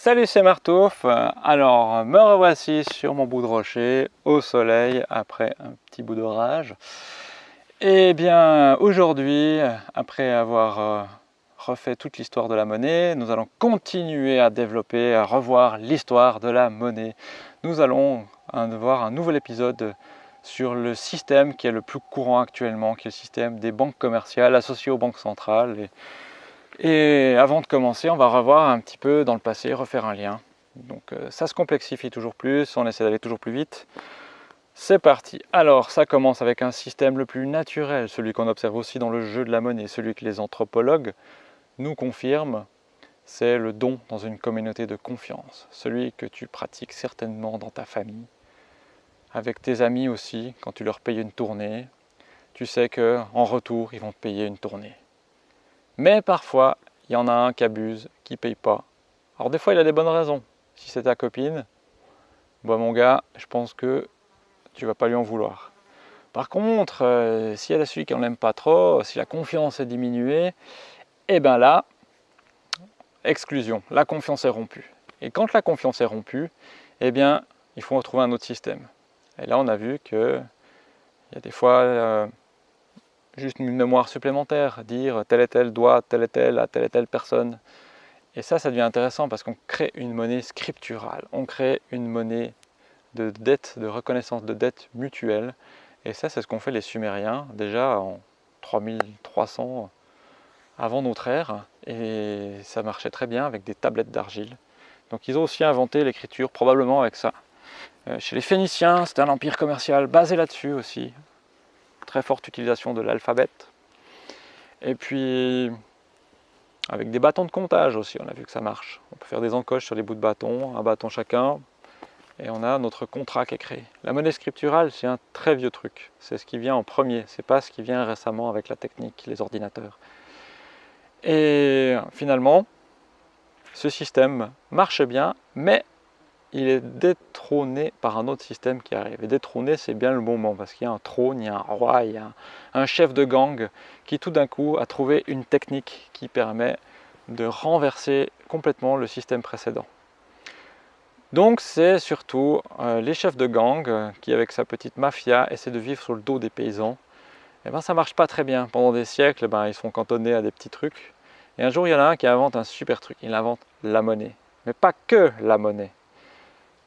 Salut c'est Martouf, alors me revoici sur mon bout de rocher au soleil après un petit bout d'orage. Et eh bien aujourd'hui après avoir euh, refait toute l'histoire de la monnaie nous allons continuer à développer, à revoir l'histoire de la monnaie. Nous allons voir un nouvel épisode sur le système qui est le plus courant actuellement qui est le système des banques commerciales associées aux banques centrales avant de commencer, on va revoir un petit peu dans le passé, refaire un lien. Donc euh, ça se complexifie toujours plus, on essaie d'aller toujours plus vite. C'est parti Alors ça commence avec un système le plus naturel, celui qu'on observe aussi dans le jeu de la monnaie, celui que les anthropologues nous confirment, c'est le don dans une communauté de confiance, celui que tu pratiques certainement dans ta famille, avec tes amis aussi, quand tu leur payes une tournée, tu sais qu'en retour, ils vont te payer une tournée. Mais parfois, il y en a un qui abuse, qui paye pas. Alors des fois, il a des bonnes raisons. Si c'est ta copine, bah mon gars, je pense que tu vas pas lui en vouloir. Par contre, euh, si elle a celui qui n'en aime pas trop, si la confiance est diminuée, eh bien là, exclusion, la confiance est rompue. Et quand la confiance est rompue, eh bien, il faut retrouver un autre système. Et là, on a vu que il y a des fois, euh, juste une mémoire supplémentaire, dire tel et tel doit, tel et tel à telle et telle personne. Et ça, ça devient intéressant parce qu'on crée une monnaie scripturale, on crée une monnaie de dette, de reconnaissance de dette mutuelle. Et ça, c'est ce qu'ont fait les Sumériens déjà en 3300 avant notre ère. Et ça marchait très bien avec des tablettes d'argile. Donc ils ont aussi inventé l'écriture, probablement avec ça. Euh, chez les Phéniciens, c'était un empire commercial basé là-dessus aussi très forte utilisation de l'alphabet. Et puis, avec des bâtons de comptage aussi, on a vu que ça marche. On peut faire des encoches sur des bouts de bâton, un bâton chacun, et on a notre contrat qui est créé. La monnaie scripturale, c'est un très vieux truc. C'est ce qui vient en premier, c'est pas ce qui vient récemment avec la technique, les ordinateurs. Et finalement, ce système marche bien, mais il est détrôné par un autre système qui arrive. Et détrôné, c'est bien le bon mot, parce qu'il y a un trône, il y a un roi, il y a un chef de gang qui tout d'un coup a trouvé une technique qui permet de renverser complètement le système précédent. Donc c'est surtout euh, les chefs de gang qui, avec sa petite mafia, essaient de vivre sur le dos des paysans. Et eh ben ça marche pas très bien. Pendant des siècles, ben, ils sont cantonnés à des petits trucs. Et un jour, il y en a un qui invente un super truc. Il invente la monnaie. Mais pas que la monnaie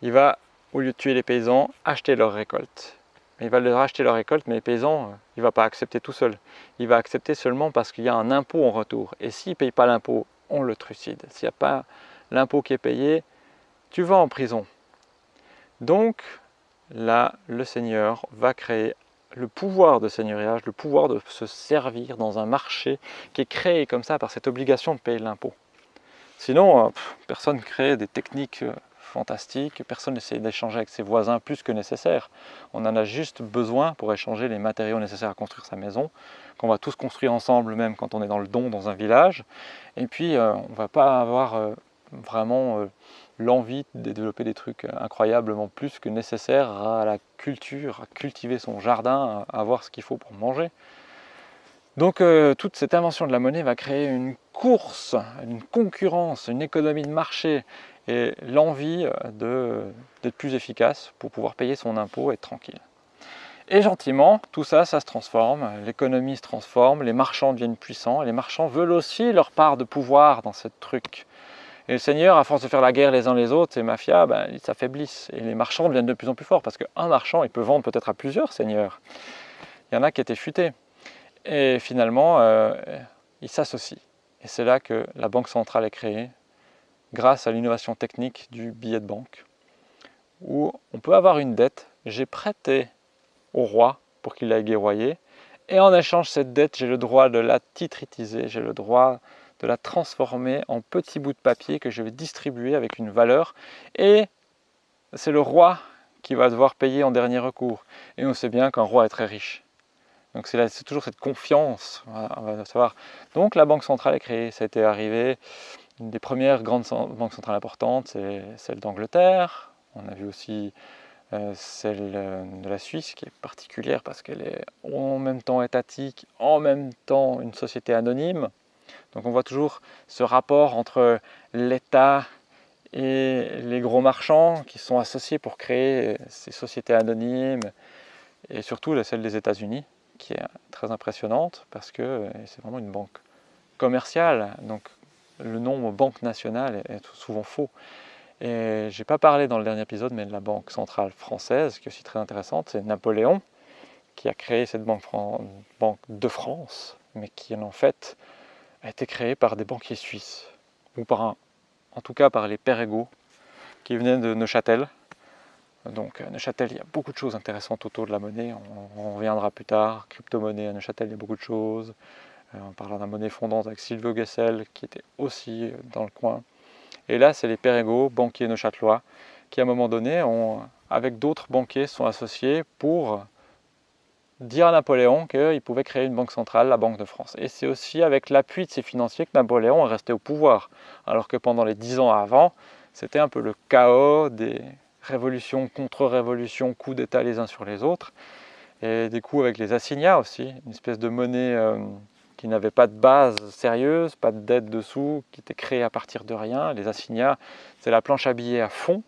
il va, au lieu de tuer les paysans, acheter leur récolte. Il va leur acheter leur récolte, mais les paysans, euh, il ne va pas accepter tout seul. Il va accepter seulement parce qu'il y a un impôt en retour. Et s'il ne paye pas l'impôt, on le trucide. S'il n'y a pas l'impôt qui est payé, tu vas en prison. Donc, là, le Seigneur va créer le pouvoir de seigneuriage, le pouvoir de se servir dans un marché qui est créé comme ça par cette obligation de payer l'impôt. Sinon, euh, personne ne crée des techniques euh, fantastique, personne n'essaie d'échanger avec ses voisins plus que nécessaire. On en a juste besoin pour échanger les matériaux nécessaires à construire sa maison, qu'on va tous construire ensemble même quand on est dans le don dans un village. Et puis euh, on ne va pas avoir euh, vraiment euh, l'envie de développer des trucs incroyablement plus que nécessaire à la culture, à cultiver son jardin, à avoir ce qu'il faut pour manger. Donc toute cette invention de la monnaie va créer une course, une concurrence, une économie de marché et l'envie euh, d'être plus efficace pour pouvoir payer son impôt et être tranquille. Et gentiment, tout ça, ça se transforme, l'économie se transforme, les marchands deviennent puissants, les marchands veulent aussi leur part de pouvoir dans ce truc. Et le Seigneur, à force de faire la guerre les uns les autres, ces mafias, ben, ils s'affaiblissent. Et les marchands deviennent de plus en plus forts, parce qu'un marchand, il peut vendre peut-être à plusieurs seigneurs. Il y en a qui étaient futés. Et finalement, euh, ils s'associent. Et c'est là que la Banque centrale est créée, grâce à l'innovation technique du billet de banque, où on peut avoir une dette, j'ai prêté au roi pour qu'il aille guerroyer, et en échange cette dette, j'ai le droit de la titritiser, j'ai le droit de la transformer en petits bouts de papier que je vais distribuer avec une valeur, et c'est le roi qui va devoir payer en dernier recours. Et on sait bien qu'un roi est très riche. Donc c'est toujours cette confiance, on va savoir. Donc la Banque centrale est créée, ça a été arrivé une des premières grandes banques centrales importantes, c'est celle d'Angleterre. On a vu aussi euh, celle euh, de la Suisse, qui est particulière parce qu'elle est en même temps étatique, en même temps une société anonyme. Donc on voit toujours ce rapport entre l'État et les gros marchands qui sont associés pour créer ces sociétés anonymes, et surtout celle des États-Unis, qui est très impressionnante parce que c'est vraiment une banque commerciale, donc le nom banque nationale est souvent faux. Et j'ai pas parlé dans le dernier épisode, mais de la Banque centrale française, qui est aussi très intéressante, c'est Napoléon qui a créé cette banque, de France, mais qui en fait a été créée par des banquiers suisses, ou par un, en tout cas par les Perregaux, qui venaient de Neuchâtel. Donc à Neuchâtel, il y a beaucoup de choses intéressantes autour de la monnaie, on, reviendra plus tard, crypto-monnaie à Neuchâtel, il y a beaucoup de choses. Euh, on parlera d'un monnaie fondante avec Silvio Gessel, qui était aussi dans le coin. Et là, c'est les Perregaux, banquiers neuchâtelois, qui à un moment donné, ont, avec d'autres banquiers, sont associés pour dire à Napoléon qu'il pouvait créer une banque centrale, la Banque de France. Et c'est aussi avec l'appui de ces financiers que Napoléon est resté au pouvoir, alors que pendant les dix ans avant, c'était un peu le chaos des révolutions, contre-révolutions, coups d'État les uns sur les autres, et des coups avec les assignats aussi, une espèce de monnaie euh, qui n'avait pas de base sérieuse, pas de dette dessous, qui était créée à partir de rien. Les assignats, c'est la planche à billets à fond.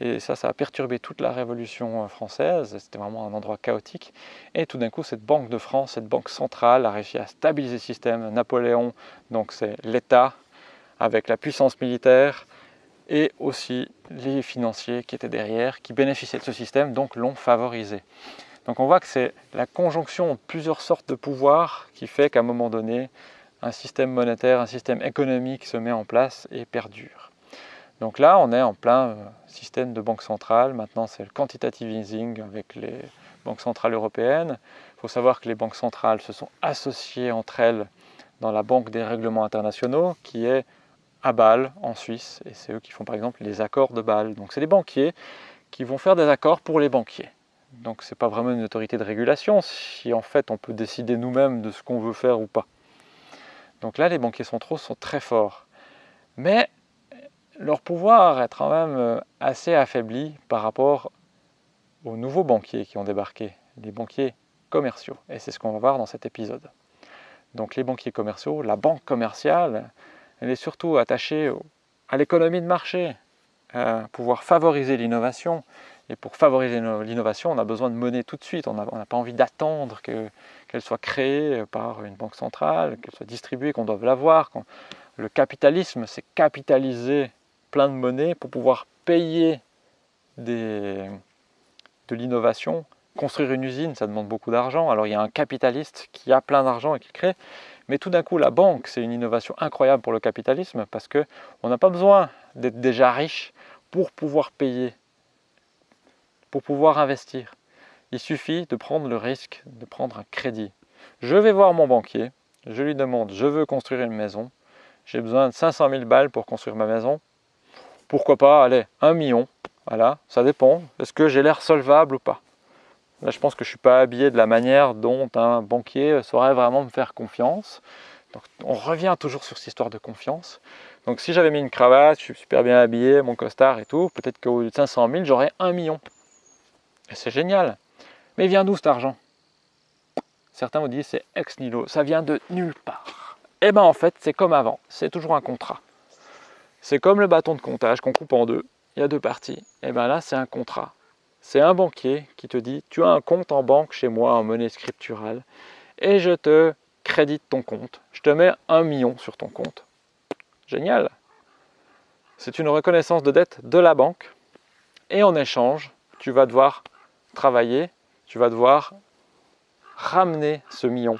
Et ça, ça a perturbé toute la Révolution française. C'était vraiment un endroit chaotique. Et tout d'un coup, cette Banque de France, cette banque centrale, a réussi à stabiliser le système. Napoléon, donc c'est l'État, avec la puissance militaire, et aussi les financiers qui étaient derrière, qui bénéficiaient de ce système, donc l'ont favorisé. Donc on voit que c'est la conjonction de plusieurs sortes de pouvoirs qui fait qu'à un moment donné, un système monétaire, un système économique se met en place et perdure. Donc là, on est en plein euh, système de banque centrale. Maintenant, c'est le quantitative easing avec les banques centrales européennes. Il faut savoir que les banques centrales se sont associées entre elles dans la Banque des règlements internationaux, qui est à Bâle, en Suisse. Et c'est eux qui font par exemple les accords de Bâle. Donc c'est des banquiers qui vont faire des accords pour les banquiers. Donc ce n'est pas vraiment une autorité de régulation, si en fait on peut décider nous-mêmes de ce qu'on veut faire ou pas. Donc là, les banquiers centraux sont très forts. Mais leur pouvoir est quand même euh, assez affaibli par rapport aux nouveaux banquiers qui ont débarqué, les banquiers commerciaux. Et c'est ce qu'on va voir dans cet épisode. Donc les banquiers commerciaux, la banque commerciale, elle est surtout attachée à l'économie de marché, à pouvoir favoriser l'innovation, et pour favoriser l'innovation, on a besoin de monnaie tout de suite. On n'a pas envie d'attendre qu'elle soit créée par une banque centrale, qu'elle soit distribuée, qu'on doive l'avoir. Le capitalisme, c'est capitaliser plein de monnaie pour pouvoir payer de l'innovation. Construire une usine, ça demande beaucoup d'argent. Alors il y a un capitaliste qui a plein d'argent et qui crée. Mais tout d'un coup, la banque, c'est une innovation incroyable pour le capitalisme parce qu'on n'a pas besoin d'être déjà riche pour pouvoir payer pour pouvoir investir. Il suffit de prendre le risque de prendre un crédit. Je vais voir mon banquier, je lui demande, je veux construire une maison, j'ai besoin de 500 000 balles pour construire ma maison. Pourquoi pas, allez, un million, voilà, ça dépend. Est-ce que j'ai l'air solvable ou pas? Là, je pense que je ne suis pas habillé de la manière dont un banquier saurait vraiment me faire confiance. Donc, on revient toujours sur cette histoire de confiance. Donc, si j'avais mis une cravate, je suis super bien habillé, mon costard et tout, peut-être qu'au lieu de 500 000, j'aurais un million c'est génial. Mais vient d'où cet argent? Certains vous disent c'est ex nihilo, ça vient de nulle part. Eh bien en fait, c'est comme avant, c'est toujours un contrat. C'est comme le bâton de comptage qu'on coupe en deux, il y a deux parties. Eh bien là, c'est un contrat. C'est un banquier qui te dit, tu as un compte en banque chez moi en monnaie scripturale, et je te crédite ton compte. Je te mets un million sur ton compte. Génial C'est une reconnaissance de dette de la banque, et en échange, tu vas devoir travailler, tu vas devoir ramener ce million,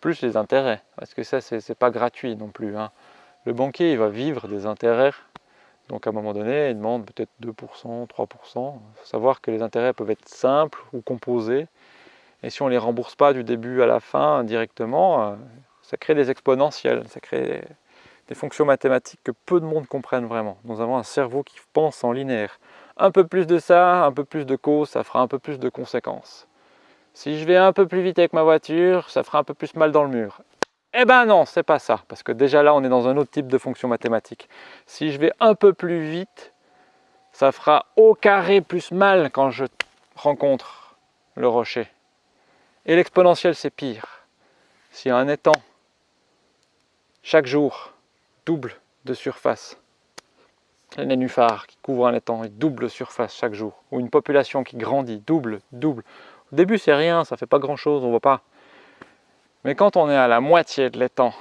plus les intérêts, parce que ça, c'est pas gratuit non plus. Hein. Le banquier, il va vivre des intérêts, donc à un moment donné, il demande peut-être 2%, 3%. Il faut savoir que les intérêts peuvent être simples ou composés, et si on ne les rembourse pas du début à la fin directement, euh, ça crée des exponentielles, ça crée des fonctions mathématiques que peu de monde comprennent vraiment. Nous avons un cerveau qui pense en linéaire un peu plus de ça, un peu plus de cause, ça fera un peu plus de conséquences. Si je vais un peu plus vite avec ma voiture, ça fera un peu plus mal dans le mur. Eh ben non, c'est pas ça, parce que déjà là, on est dans un autre type de fonction mathématique. Si je vais un peu plus vite, ça fera au carré plus mal quand je rencontre le rocher. Et l'exponentielle, c'est pire. Si un étang, chaque jour, double de surface, les nénuphars qui couvrent un étang, ils doublent surface chaque jour, ou une population qui grandit, double, double. Au début, c'est rien, ça fait pas grand-chose, on voit pas. Mais quand on est à la moitié de l'étang,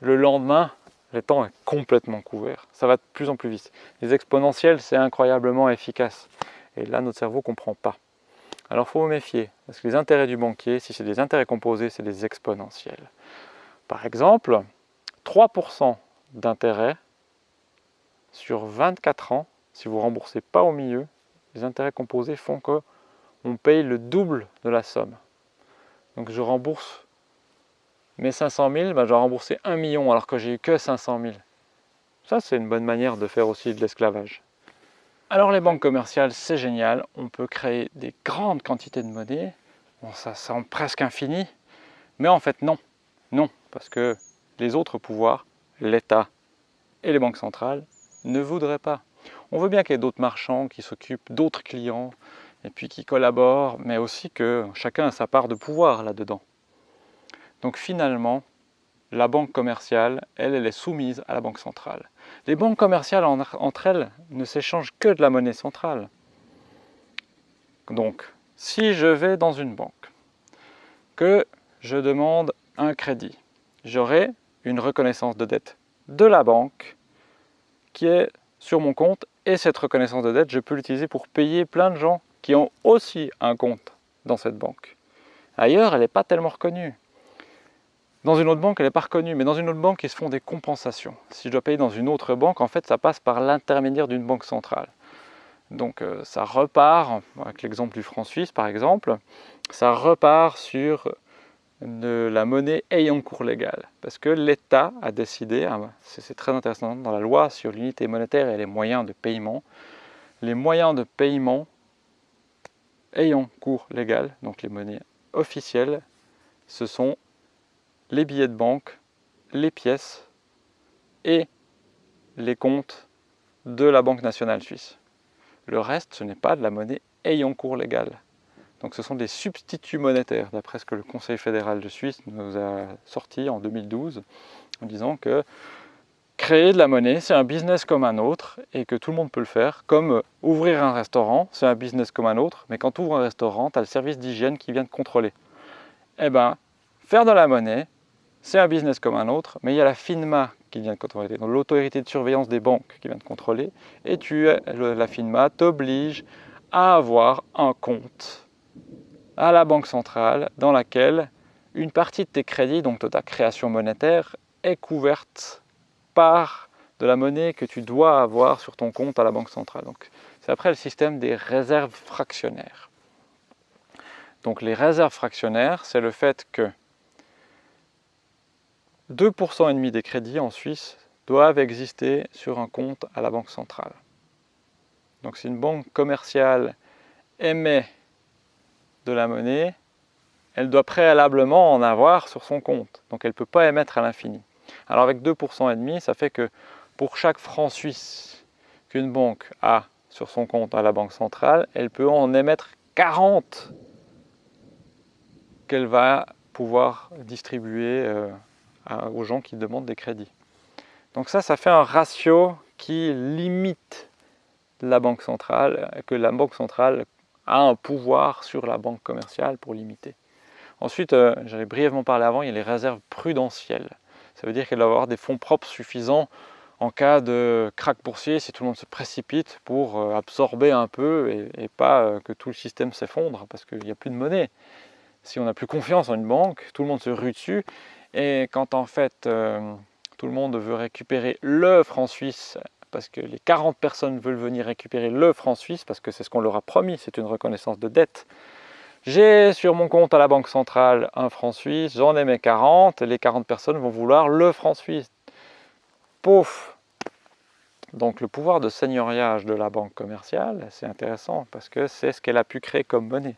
le lendemain, l'étang est complètement couvert. Ça va de plus en plus vite. Les exponentielles, c'est incroyablement efficace. Et là, notre cerveau ne comprend pas. Alors, il faut vous méfier, parce que les intérêts du banquier, si c'est des intérêts composés, c'est des exponentiels. Par exemple, 3% d'intérêt sur 24 ans, si vous remboursez pas au milieu, les intérêts composés font qu'on paye le double de la somme. Donc je rembourse mes 500 000, ben, je dois rembourser 1 million alors que j'ai eu que 500 000. Ça, c'est une bonne manière de faire aussi de l'esclavage. Alors les banques commerciales, c'est génial. On peut créer des grandes quantités de monnaie. Bon, ça semble presque infini. Mais en fait, non. Non, parce que les autres pouvoirs, l'État et les banques centrales, ne voudraient pas. On veut bien qu'il y ait d'autres marchands qui s'occupent d'autres clients et puis qui collaborent, mais aussi que chacun a sa part de pouvoir là-dedans. Donc finalement, la banque commerciale, elle, elle est soumise à la banque centrale. Les banques commerciales entre elles ne s'échangent que de la monnaie centrale. Donc, si je vais dans une banque, que je demande un crédit, j'aurai une reconnaissance de dette de la banque qui est sur mon compte et cette reconnaissance de dette, je peux l'utiliser pour payer plein de gens qui ont aussi un compte dans cette banque. Ailleurs, elle n'est pas tellement reconnue. Dans une autre banque, elle n'est pas reconnue, mais dans une autre banque, ils se font des compensations. Si je dois payer dans une autre banque, en fait, ça passe par l'intermédiaire d'une banque centrale. Donc euh, ça repart, avec l'exemple du franc suisse par exemple, ça repart sur de la monnaie ayant cours légal. Parce que l'État a décidé, hein, c'est très intéressant dans la loi sur l'unité monétaire et les moyens de paiement, les moyens de paiement ayant cours légal, donc les monnaies officielles, ce sont les billets de banque, les pièces et les comptes de la Banque nationale suisse. Le reste, ce n'est pas de la monnaie ayant cours légal. Donc ce sont des substituts monétaires, d'après ce que le Conseil fédéral de Suisse nous a sorti en 2012, en disant que créer de la monnaie, c'est un business comme un autre, et que tout le monde peut le faire, comme ouvrir un restaurant, c'est un business comme un autre, mais quand tu ouvres un restaurant, tu as le service d'hygiène qui vient te contrôler. Eh bien, faire de la monnaie, c'est un business comme un autre, mais il y a la FINMA qui vient de contrôler, donc l'autorité de surveillance des banques qui vient de contrôler, et tu, la FINMA t'oblige à avoir un compte à la banque centrale dans laquelle une partie de tes crédits, donc de ta création monétaire, est couverte par de la monnaie que tu dois avoir sur ton compte à la banque centrale. C'est après le système des réserves fractionnaires. Donc les réserves fractionnaires, c'est le fait que 2% et demi des crédits en Suisse doivent exister sur un compte à la banque centrale. Donc si une banque commerciale émet de la monnaie, elle doit préalablement en avoir sur son compte. Donc elle ne peut pas émettre à l'infini. Alors avec 2% et demi, ça fait que pour chaque franc suisse qu'une banque a sur son compte à la banque centrale, elle peut en émettre 40 qu'elle va pouvoir distribuer euh, aux gens qui demandent des crédits. Donc ça, ça fait un ratio qui limite la banque centrale, que la banque centrale a un pouvoir sur la banque commerciale pour limiter. Ensuite, euh, j'avais brièvement parlé avant, il y a les réserves prudentielles. Ça veut dire qu'elle doit avoir des fonds propres suffisants en cas de crack boursier, si tout le monde se précipite pour euh, absorber un peu et, pas euh, que tout le système s'effondre parce qu'il n'y a plus de monnaie. Si on n'a plus confiance en une banque, tout le monde se rue dessus et quand en fait euh, tout le monde veut récupérer le franc suisse, parce que les 40 personnes veulent venir récupérer le franc suisse, parce que c'est ce qu'on leur a promis, c'est une reconnaissance de dette. J'ai sur mon compte à la Banque Centrale un franc suisse, j'en ai mes 40, les 40 personnes vont vouloir le franc suisse. Pouf Donc le pouvoir de seigneuriage de la banque commerciale, c'est intéressant, parce que c'est ce qu'elle a pu créer comme monnaie.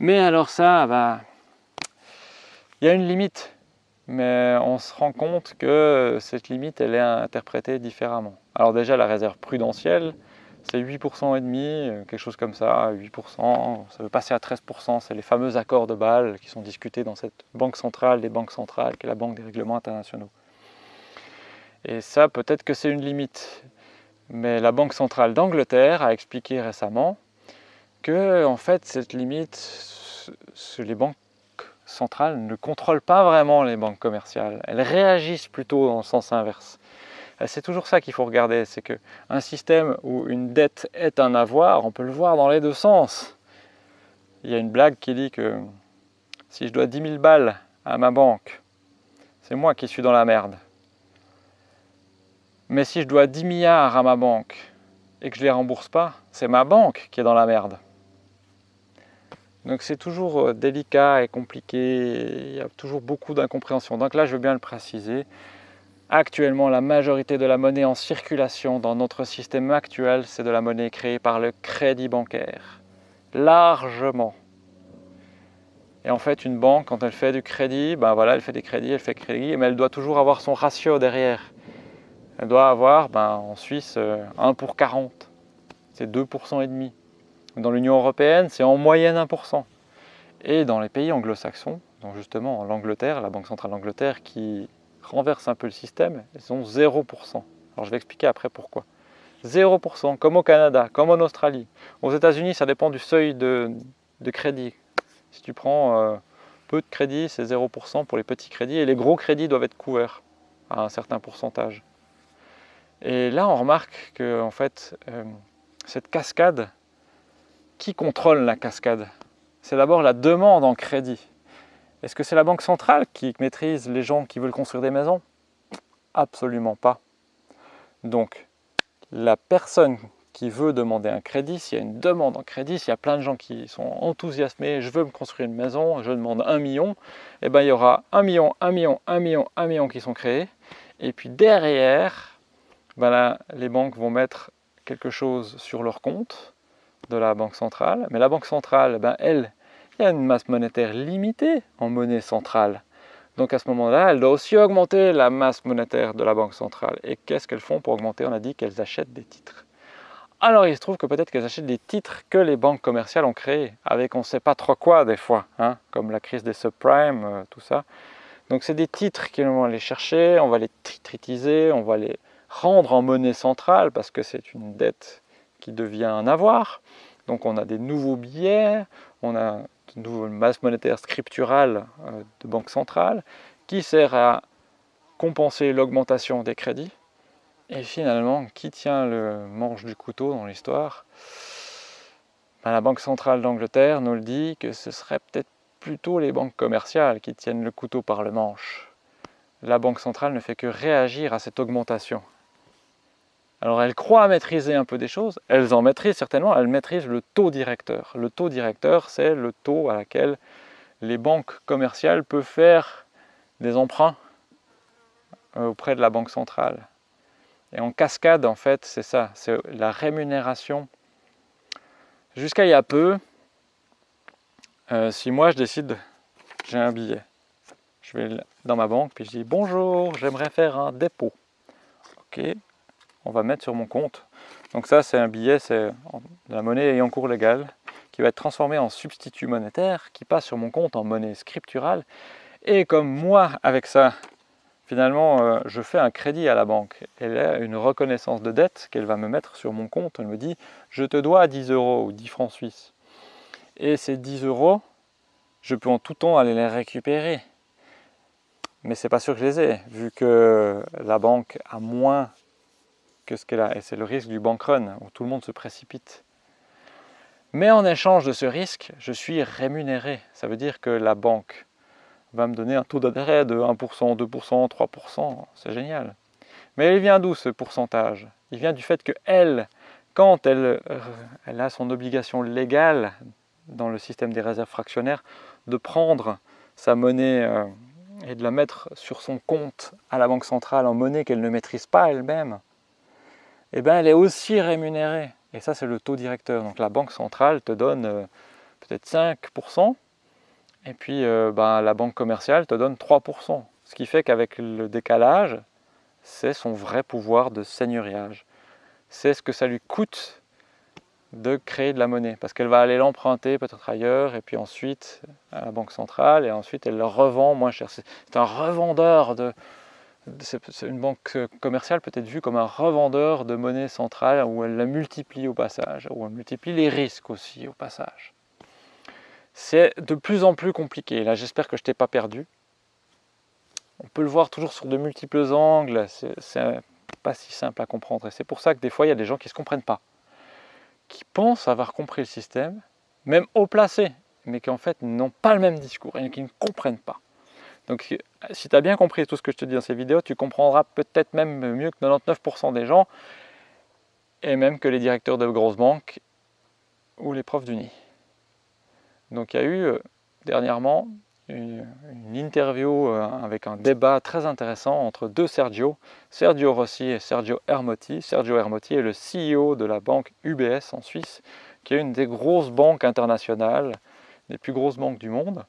Mais alors ça, bah, il y a une limite mais on se rend compte que cette limite, elle est interprétée différemment. Alors déjà, la réserve prudentielle, c'est 8% et demi, quelque chose comme ça, 8%, ça veut passer à 13%, c'est les fameux accords de Bâle qui sont discutés dans cette banque centrale des banques centrales, qui est la Banque des règlements internationaux. Et ça, peut-être que c'est une limite. Mais la Banque centrale d'Angleterre a expliqué récemment que en fait cette limite, les banques centrales ne contrôlent pas vraiment les banques commerciales. Elles réagissent plutôt dans le sens inverse. C'est toujours ça qu'il faut regarder, c'est qu'un système où une dette est un avoir, on peut le voir dans les deux sens. Il y a une blague qui dit que si je dois 10 000 balles à ma banque, c'est moi qui suis dans la merde. Mais si je dois 10 milliards à ma banque et que je ne les rembourse pas, c'est ma banque qui est dans la merde. Donc c'est toujours euh, délicat et compliqué, il y a toujours beaucoup d'incompréhension. Donc là, je veux bien le préciser. Actuellement, la majorité de la monnaie en circulation dans notre système actuel, c'est de la monnaie créée par le crédit bancaire. Largement. Et en fait, une banque, quand elle fait du crédit, ben voilà, elle fait des crédits, elle fait crédit, mais elle doit toujours avoir son ratio derrière. Elle doit avoir, ben, en Suisse, 1 euh, pour 40. C'est 2% et demi. Dans l'Union européenne, c'est en moyenne 1%. Et dans les pays anglo-saxons, donc justement l'Angleterre, la Banque centrale d'Angleterre qui renverse un peu le système, ils ont 0%. Alors je vais expliquer après pourquoi. 0%, comme au Canada, comme en Australie. Aux États-Unis, ça dépend du seuil de, crédit. Si tu prends euh, peu de crédit, c'est 0% pour les petits crédits, et les gros crédits doivent être couverts à un certain pourcentage. Et là, on remarque que en fait, euh, cette cascade qui contrôle la cascade? C'est d'abord la demande en crédit. Est-ce que c'est la banque centrale qui maîtrise les gens qui veulent construire des maisons? Absolument pas. Donc, la personne qui veut demander un crédit, s'il y a une demande en crédit, s'il y a plein de gens qui sont enthousiasmés, je veux me construire une maison, je demande un million, et eh bien il y aura un million, un million, un million, un million qui sont créés. Et puis derrière, ben les banques vont mettre quelque chose sur leur compte de la Banque centrale. Mais la Banque centrale, ben, elle, il y a une masse monétaire limitée en monnaie centrale. Donc à ce moment-là, elle doit aussi augmenter la masse monétaire de la Banque centrale. Et qu'est-ce qu'elles font pour augmenter? On a dit qu'elles achètent des titres. Alors il se trouve que peut-être qu'elles achètent des titres que les banques commerciales ont créés, avec on ne sait pas trop quoi des fois, hein, comme la crise des subprimes, euh, tout ça. Donc c'est des titres qu'on va aller chercher, on va les titritiser, on va les rendre en monnaie centrale, parce que c'est une dette qui devient un avoir. Donc on a des nouveaux billets, on a une nouvelle masse monétaire scripturale euh, de banque centrale qui sert à compenser l'augmentation des crédits. Et finalement, qui tient le manche du couteau dans l'histoire? Ben, La Banque centrale d'Angleterre nous le dit que ce serait peut-être plutôt les banques commerciales qui tiennent le couteau par le manche. La Banque centrale ne fait que réagir à cette augmentation. Alors elles croient maîtriser un peu des choses, elles en maîtrisent certainement, elles maîtrisent le taux directeur. Le taux directeur, c'est le taux à laquelle les banques commerciales peuvent faire des emprunts euh, auprès de la banque centrale. Et en cascade, en fait, c'est ça, c'est la rémunération. Jusqu'à il y a peu, euh, si moi je décide, j'ai un billet, je vais dans ma banque, puis je dis « Bonjour, j'aimerais faire un dépôt. » Ok, on va mettre sur mon compte. Donc ça, c'est un billet, c'est la monnaie ayant cours légal, qui va être transformé en substitut monétaire, qui passe sur mon compte en monnaie scripturale. Et comme moi, avec ça, finalement, euh, je fais un crédit à la banque. Elle a une reconnaissance de dette qu'elle va me mettre sur mon compte. Elle me dit, je te dois 10 euros ou 10 francs suisses. Et ces 10 euros, je peux en tout temps aller les récupérer. Mais c'est pas sûr que je les ai, vu que la banque a moins ce qu'elle a. Et c'est le risque du bank run, où tout le monde se précipite. Mais en échange de ce risque, je suis rémunéré. Ça veut dire que la banque va me donner un taux d'intérêt de 1%, 2%, 3%. C'est génial. Mais il vient d'où ce pourcentage? Il vient du fait que elle, quand elle, euh, elle a son obligation légale dans le système des réserves fractionnaires de prendre sa monnaie euh, et de la mettre sur son compte à la banque centrale en monnaie qu'elle ne maîtrise pas elle-même, eh ben, elle est aussi rémunérée. Et ça, c'est le taux directeur. Donc la banque centrale te donne euh, peut-être 5%, et puis euh, ben, la banque commerciale te donne 3%. Ce qui fait qu'avec le décalage, c'est son vrai pouvoir de seigneuriage. C'est ce que ça lui coûte de créer de la monnaie, parce qu'elle va aller l'emprunter peut-être ailleurs, et puis ensuite à la banque centrale, et ensuite elle le revend moins cher. C'est un revendeur de, une banque commerciale peut être vue comme un revendeur de monnaie centrale où elle la multiplie au passage, où elle multiplie les risques aussi au passage. C'est de plus en plus compliqué. Là, j'espère que je t'ai pas perdu. On peut le voir toujours sur de multiples angles. C'est pas si simple à comprendre. Et c'est pour ça que des fois, il y a des gens qui ne se comprennent pas, qui pensent avoir compris le système, même haut placé, mais qui en fait n'ont pas le même discours et qui ne comprennent pas. Donc si tu as bien compris tout ce que je te dis dans ces vidéos, tu comprendras peut-être même mieux que 99% des gens, et même que les directeurs de grosses banques ou les profs d'Uni. Donc il y a eu euh, dernièrement une, interview euh, avec un débat très intéressant entre deux Sergio, Sergio Rossi et Sergio Hermotti. Sergio Hermotti est le CEO de la banque UBS en Suisse, qui est une des grosses banques internationales, des plus grosses banques du monde.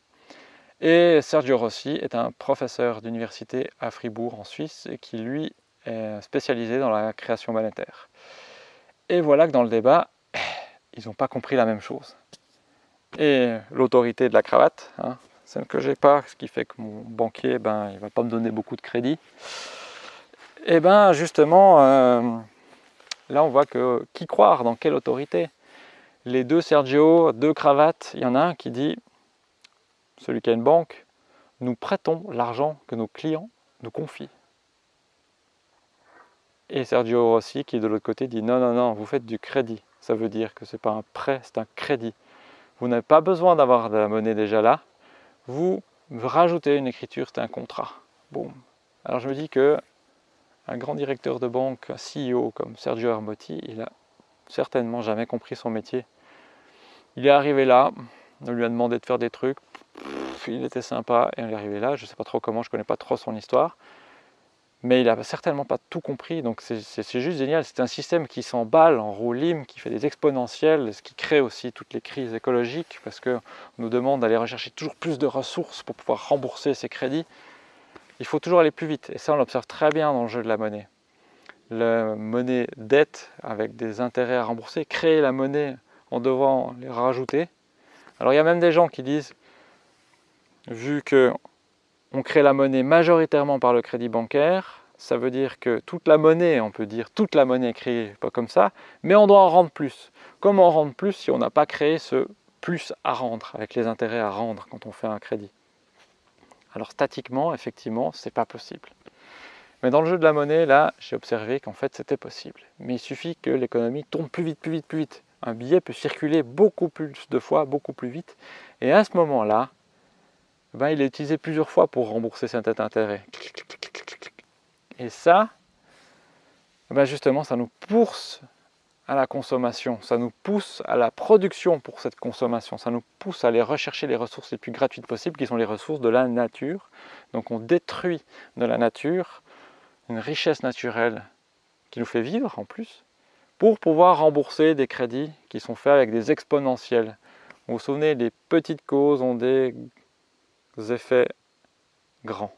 Et Sergio Rossi est un professeur d'université à Fribourg en Suisse et qui lui est spécialisé dans la création monétaire. Et voilà que dans le débat, ils n'ont pas compris la même chose et l'autorité de la cravate, hein, celle que j'ai pas, ce qui fait que mon banquier, ben, il va pas me donner beaucoup de crédit. Et ben justement, euh, là on voit que qui croire, dans quelle autorité? Les deux Sergio, deux cravates, il y en a un qui dit, celui qui a une banque, nous prêtons l'argent que nos clients nous confient. Et Sergio Rossi qui de l'autre côté dit non, non, non, vous faites du crédit. Ça veut dire que ce n'est pas un prêt, c'est un crédit. Vous n'avez pas besoin d'avoir de la monnaie déjà là. Vous rajoutez une écriture, c'est un contrat. Bon. Alors je me dis que un grand directeur de banque, un CEO comme Sergio Armotti, il a certainement jamais compris son métier. Il est arrivé là, on lui a demandé de faire des trucs, il était sympa et on est arrivé là, je ne sais pas trop comment, je ne connais pas trop son histoire mais il n'a certainement pas tout compris, donc c'est juste génial. C'est un système qui s'emballe en roue qui fait des exponentiels, ce qui crée aussi toutes les crises écologiques, parce qu'on nous demande d'aller rechercher toujours plus de ressources pour pouvoir rembourser ces crédits. Il faut toujours aller plus vite, et ça on l'observe très bien dans le jeu de la monnaie. La monnaie dette avec des intérêts à rembourser, créer la monnaie en devant les rajouter. Alors il y a même des gens qui disent, vu que on crée la monnaie majoritairement par le crédit bancaire. Ça veut dire que toute la monnaie, on peut dire toute la monnaie créée, pas comme ça, mais on doit en rendre plus. Comment en rendre plus si on n'a pas créé ce plus à rendre, avec les intérêts à rendre quand on fait un crédit? Alors statiquement, effectivement, c'est pas possible. Mais dans le jeu de la monnaie, là, j'ai observé qu'en fait c'était possible. Mais il suffit que l'économie tourne plus vite, plus vite, plus vite. Un billet peut circuler beaucoup plus de fois, beaucoup plus vite. Et à ce moment-là, ben, il est utilisé plusieurs fois pour rembourser cet intérêt. Et ça, ben justement, ça nous pousse à la consommation, ça nous pousse à la production pour cette consommation, ça nous pousse à aller rechercher les ressources les plus gratuites possibles, qui sont les ressources de la nature. Donc on détruit de la nature une richesse naturelle qui nous fait vivre en plus, pour pouvoir rembourser des crédits qui sont faits avec des exponentiels. Vous vous souvenez, les petites causes ont des effets grands.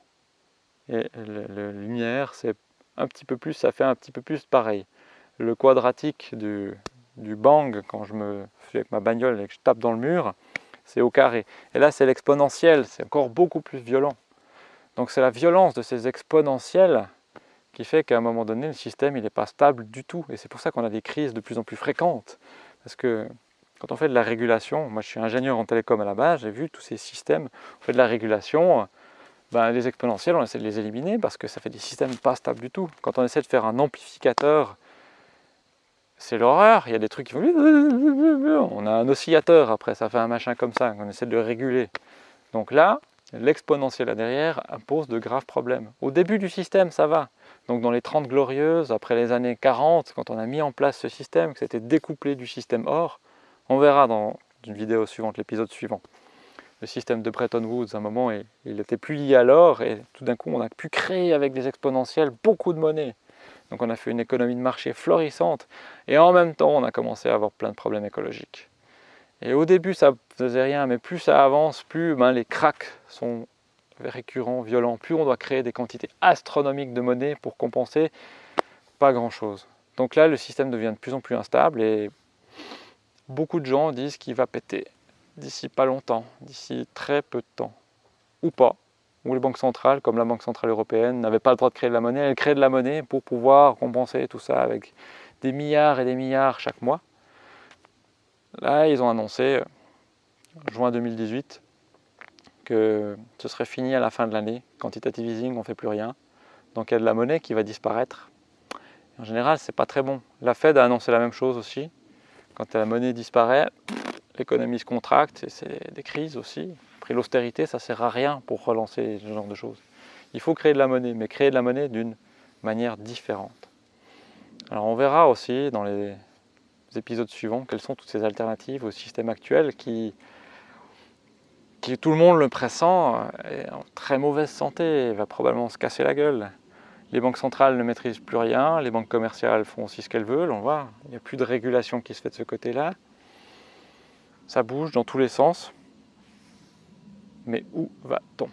Et la lumière, c'est un petit peu plus, ça fait un petit peu plus pareil. Le quadratique du, du bang, quand je me suis avec ma bagnole et que je tape dans le mur, c'est au carré. Et là, c'est l'exponentiel, c'est encore beaucoup plus violent. Donc c'est la violence de ces exponentiels qui fait qu'à un moment donné, le système il n'est pas stable du tout. Et c'est pour ça qu'on a des crises de plus en plus fréquentes. Parce que quand on fait de la régulation, moi je suis ingénieur en télécom à la base, j'ai vu tous ces systèmes, on fait de la régulation, ben, les exponentiels on essaie de les éliminer parce que ça fait des systèmes pas stables du tout. Quand on essaie de faire un amplificateur, c'est l'horreur, il y a des trucs qui vont... On a un oscillateur après, ça fait un machin comme ça, on essaie de le réguler. Donc là, l'exponentiel là derrière impose de graves problèmes. Au début du système, ça va. Donc dans les 30 glorieuses, après les années 40, quand on a mis en place ce système, que c'était découplé du système OR, on verra dans une vidéo suivante, l'épisode suivant. Le système de Bretton Woods, à un moment, il était plus lié à l'or et tout d'un coup, on a pu créer avec des exponentiels beaucoup de monnaie. Donc on a fait une économie de marché florissante et en même temps, on a commencé à avoir plein de problèmes écologiques. Et au début, ça ne faisait rien, mais plus ça avance, plus ben, les cracks sont récurrents, violents, plus on doit créer des quantités astronomiques de monnaie pour compenser pas grand-chose. Donc là, le système devient de plus en plus instable et beaucoup de gens disent qu'il va péter d'ici pas longtemps, d'ici très peu de temps, ou pas. où les banques centrales, comme la Banque Centrale Européenne, n'avaient pas le droit de créer de la monnaie. Elles créaient de la monnaie pour pouvoir compenser tout ça avec des milliards et des milliards chaque mois. Là, ils ont annoncé, euh, juin 2018, que ce serait fini à la fin de l'année. Quantitative easing, on ne fait plus rien. Donc il y a de la monnaie qui va disparaître. En général, c'est pas très bon. La Fed a annoncé la même chose aussi. Quand la monnaie disparaît, l'économie se contracte et c'est des crises aussi. Après l'austérité, ça ne sert à rien pour relancer ce genre de choses. Il faut créer de la monnaie, mais créer de la monnaie d'une manière différente. Alors on verra aussi dans les épisodes suivants quelles sont toutes ces alternatives au système actuel qui, qui tout le monde le pressent, est en très mauvaise santé, va probablement se casser la gueule. Les banques centrales ne maîtrisent plus rien, les banques commerciales font aussi ce qu'elles veulent, on voit, il n'y a plus de régulation qui se fait de ce côté-là. Ça bouge dans tous les sens. Mais où va-t-on?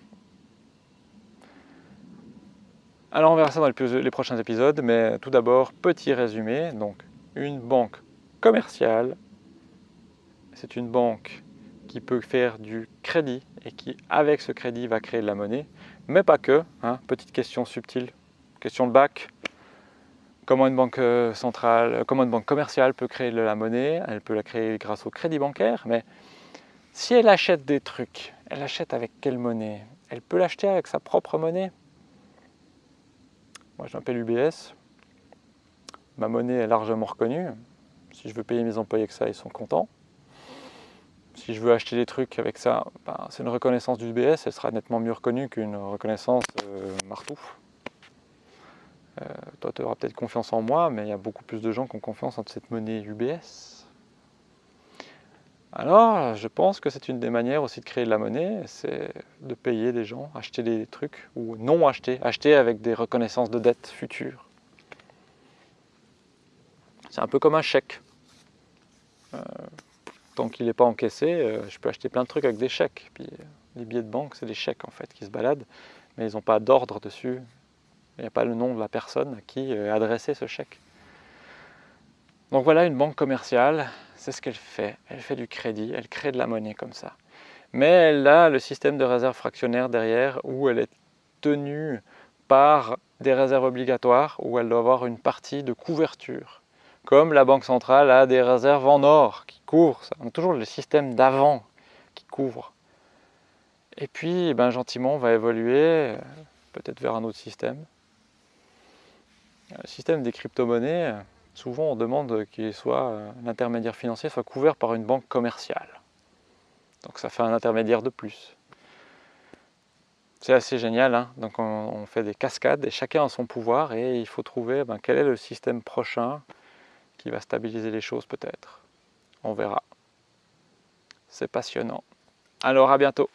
Alors on verra ça dans les prochains épisodes, mais tout d'abord, petit résumé. Donc, une banque commerciale, c'est une banque qui peut faire du crédit et qui, avec ce crédit, va créer de la monnaie, mais pas que. Hein. Petite question subtile, question de bac. Comment une banque euh, centrale, comment une banque commerciale peut créer de la monnaie? Elle peut la créer grâce au crédit bancaire, mais si elle achète des trucs, elle achète avec quelle monnaie? Elle peut l'acheter avec sa propre monnaie? Moi je m'appelle UBS, ma monnaie est largement reconnue. Si je veux payer mes employés avec ça, ils sont contents. Si je veux acheter des trucs avec ça, ben, c'est une reconnaissance du UBS, elle sera nettement mieux reconnue qu'une reconnaissance euh, marteau. Euh, toi, tu auras peut-être confiance en moi, mais il y a beaucoup plus de gens qui ont confiance en cette monnaie UBS. Alors, je pense que c'est une des manières aussi de créer de la monnaie, c'est de payer des gens, acheter des trucs, ou non acheter, acheter avec des reconnaissances de dettes futures. C'est un peu comme un chèque. Euh, tant qu'il n'est pas encaissé, euh, je peux acheter plein de trucs avec des chèques. Puis, les billets de banque, c'est des chèques en fait qui se baladent, mais ils n'ont pas d'ordre dessus. Il n'y a pas le nom de la personne à qui est adressé ce chèque. Donc voilà une banque commerciale, c'est ce qu'elle fait. Elle fait du crédit, elle crée de la monnaie comme ça. Mais elle a le système de réserve fractionnaire derrière où elle est tenue par des réserves obligatoires où elle doit avoir une partie de couverture. Comme la Banque centrale a des réserves en or qui couvrent, ça. toujours le système d'avant qui couvre. Et puis, ben, gentiment, on va évoluer peut-être vers un autre système. Le système des crypto-monnaies, souvent on demande que euh, l'intermédiaire financier soit couvert par une banque commerciale. Donc ça fait un intermédiaire de plus. C'est assez génial, hein. donc on, fait des cascades et chacun a son pouvoir et il faut trouver ben, quel est le système prochain qui va stabiliser les choses peut-être. On verra. C'est passionnant. Alors à bientôt